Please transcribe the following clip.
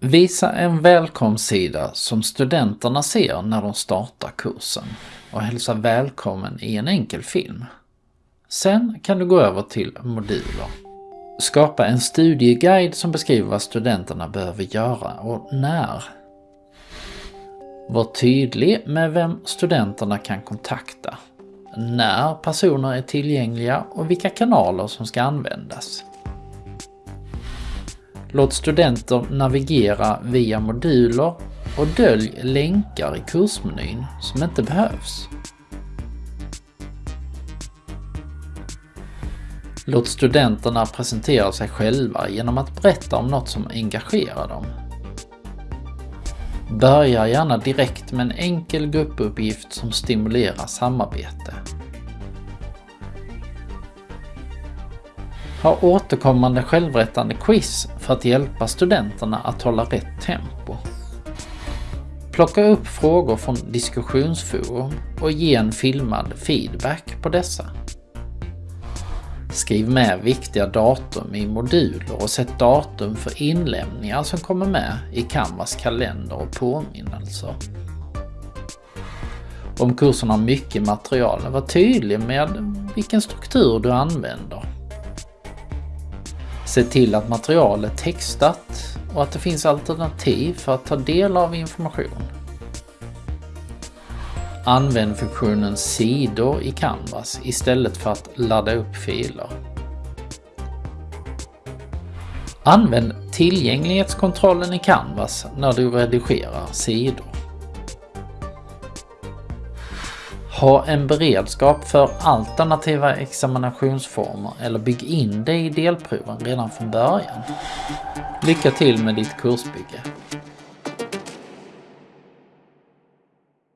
Visa en välkomstsida som studenterna ser när de startar kursen och hälsa välkommen i en enkel film. Sen kan du gå över till moduler. Skapa en studieguide som beskriver vad studenterna behöver göra och när. Var tydlig med vem studenterna kan kontakta, när personer är tillgängliga och vilka kanaler som ska användas. Låt studenter navigera via moduler och dölj länkar i kursmenyn som inte behövs. Låt studenterna presentera sig själva genom att berätta om något som engagerar dem. Börja gärna direkt med en enkel gruppuppgift som stimulerar samarbete. Ha återkommande självrättande quiz för att hjälpa studenterna att hålla rätt tempo. Plocka upp frågor från diskussionsforum och ge en filmad feedback på dessa. Skriv med viktiga datum i moduler och sätt datum för inlämningar som kommer med i Canvas kalender och påminnelser. Om kursen har mycket material, var tydlig med vilken struktur du använder. Se till att materialet är textat och att det finns alternativ för att ta del av information. Använd funktionen sidor i Canvas istället för att ladda upp filer. Använd tillgänglighetskontrollen i Canvas när du redigerar sidor. Ha en beredskap för alternativa examinationsformer eller bygg in det i delproven redan från början. Lycka till med ditt kursbygge!